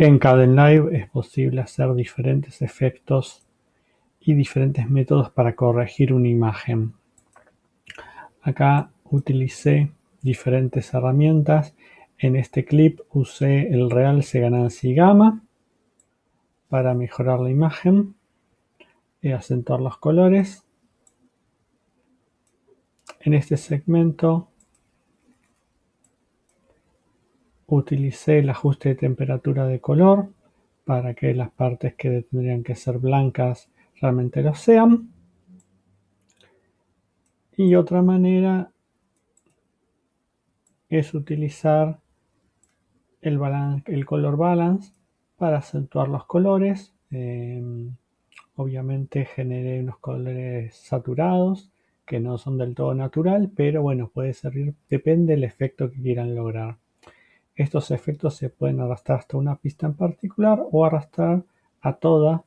En Kdenlive es posible hacer diferentes efectos y diferentes métodos para corregir una imagen. Acá utilicé diferentes herramientas. En este clip usé el realce ganancia y gamma para mejorar la imagen y acentuar los colores. En este segmento utilicé el ajuste de temperatura de color para que las partes que tendrían que ser blancas realmente lo sean. Y otra manera es utilizar el, color balance para acentuar los colores. Em, obviamente generé unos colores saturados que no son del todo natural, pero bueno, puede servir, depende del efecto que quieran lograr. Estos efectos se pueden arrastrar hasta una pista en particular o arrastrar a toda,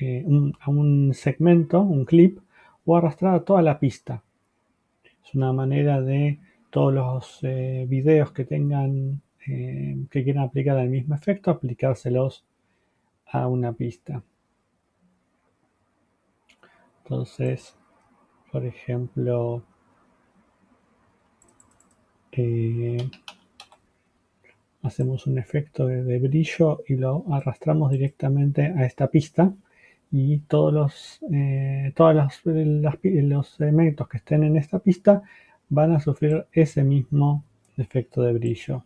eh, a un segmento, un clip, o arrastrar a toda la pista. Es una manera de todos los eh, videos que tengan, eh, que quieran aplicar el mismo efecto, aplicárselos a una pista. Entonces, por ejemplo, hacemos un efecto de, brillo y lo arrastramos directamente a esta pista y todos los, eh, los elementos que estén en esta pista van a sufrir ese mismo efecto de brillo.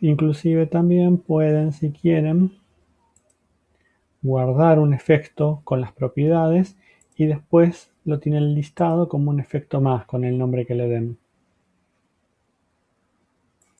Inclusive también pueden, si quieren, guardar un efecto con las propiedades y después lo tienen listado como un efecto más con el nombre que le den.